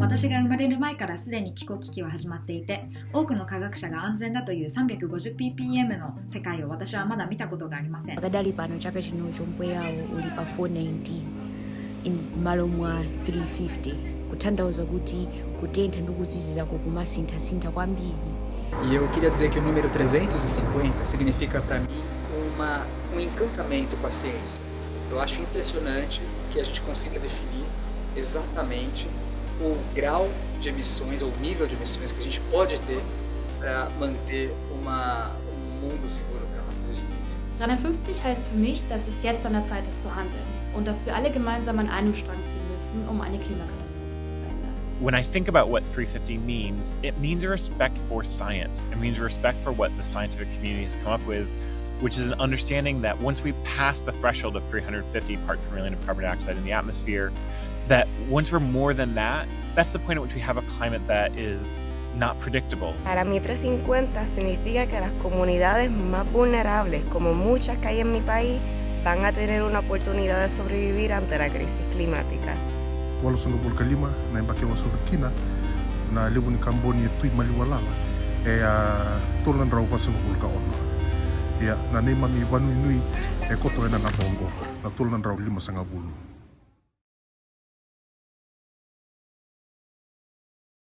私が生まれる前からすでに気候危機は始まっていて多くの科学者が安全だという 350ppm の世界を私はまだ見たことがありません akadali pano chaka chino chomwe yawo uli pa 419 in malo mwa 350 kutanthauza kuti kutentha ndi kuzizirako kumasinthasintha kwambiri E eu queria dizer que o número 350 significa para mim uma, um encantamento com a ciência. Eu acho impressionante que a gente consiga definir exatamente o grau de emissões ou nível de emissões que a gente pode ter para manter uma, um mundo seguro para a nossa existência. 350 heißt für mich, dass es jetzt an der Zeit ist zu handeln und dass wir alle gemeinsam an einem Strang ziehen müssen, um eine Klimakatastrophe zu verhindern. When I think about what 350 means, it means a respect for science. It means a respect for what the scientific community has come up with, which is an understanding that once we pass the threshold of 350 parts per million of carbon dioxide in the atmosphere, that once we're more than that, that's the point at which we have a climate that is not predictable. Para mí 350 significa que las comunidades más vulnerables, como muchas que hay en mi país, van a tener una oportunidad de sobrevivir ante la crisis climática. walo sanga bulka lima na imbake wa kina na lewu ni kamboni e tui mali walala e eh, a ah, tolan rau wa sanga bulka ono ya na ne mami wanu inui e koto ena na bongo na tolu na ndrauli masanga bulu.